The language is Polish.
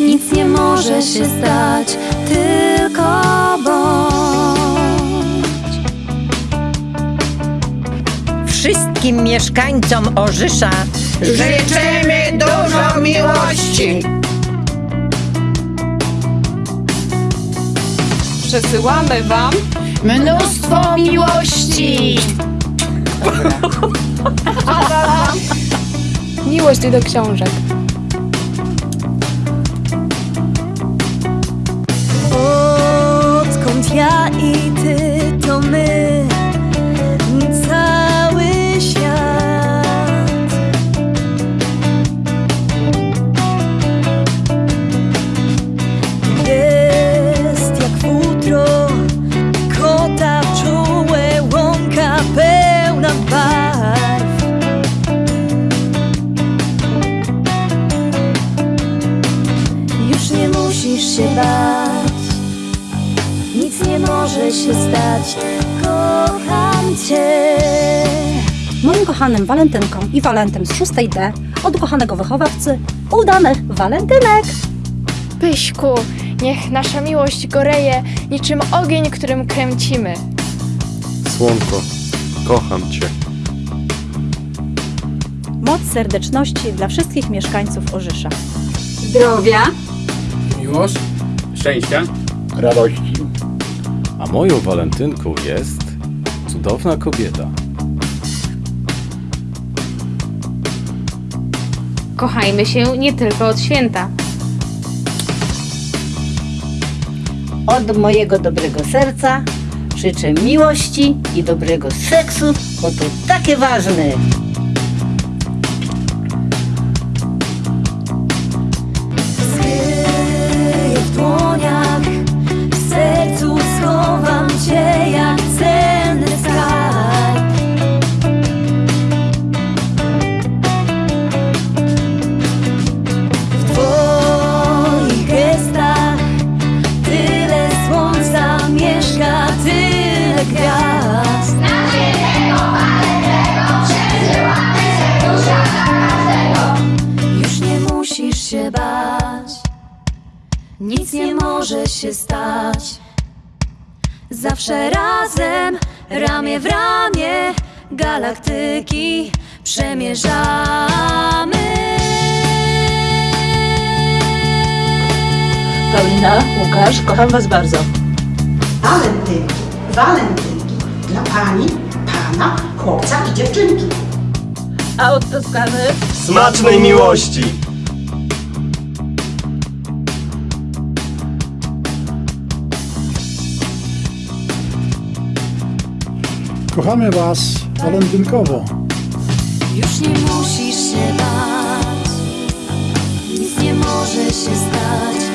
Nic nie może się stać, tylko bądź. Wszystkim mieszkańcom Orzysza Życzymy dużo miłości. Przesyłamy Wam Mnóstwo miłości. miłość do książek. Odkąd ja i ty, musisz się bać. Nic nie może się stać, kocham cię. Moim kochanym walentynkom i walentem z 6D od ukochanego wychowawcy udanych walentynek! Pyśku, niech nasza miłość goreje niczym ogień, którym kręcimy. Słonko, kocham cię. Moc serdeczności dla wszystkich mieszkańców Orzysza. Zdrowia, Miłość, szczęścia, radości. A moją walentynką jest cudowna kobieta. Kochajmy się nie tylko od święta. Od mojego dobrego serca życzę miłości i dobrego seksu, bo to takie ważne. Nic nie może się stać. Zawsze razem, ramię w ramię, galaktyki przemierzamy. Paulina, Łukasz, kocham was bardzo. Walentynki, walentynki. Dla pani, pana, chłopca i dziewczynki. A od Toskany? Smacznej miłości! Kochamy Was walentynkowo. Już nie musisz się bać, nic nie może się stać.